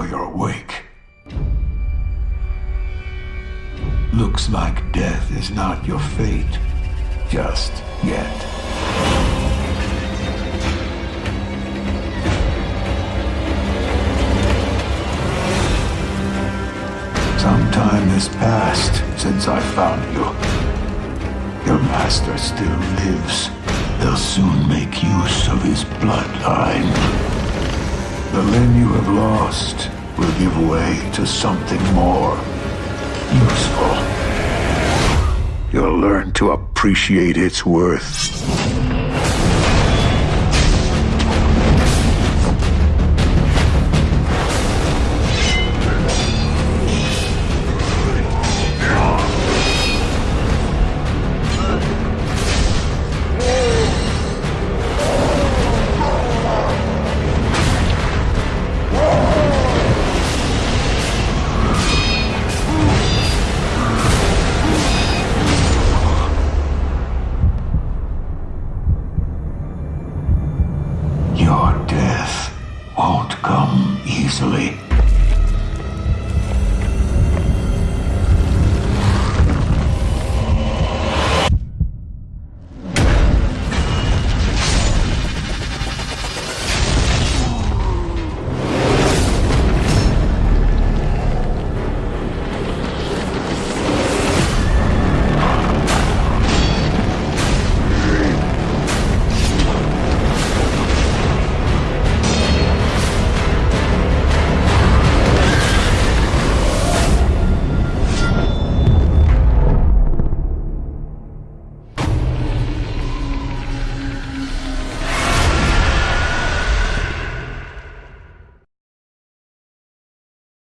you're awake. Looks like death is not your fate, just yet. Some time has passed since I found you. Your master still lives. They'll soon make use of his bloodline. The Lin you have lost will give way to something more useful. You'll learn to appreciate its worth. easily.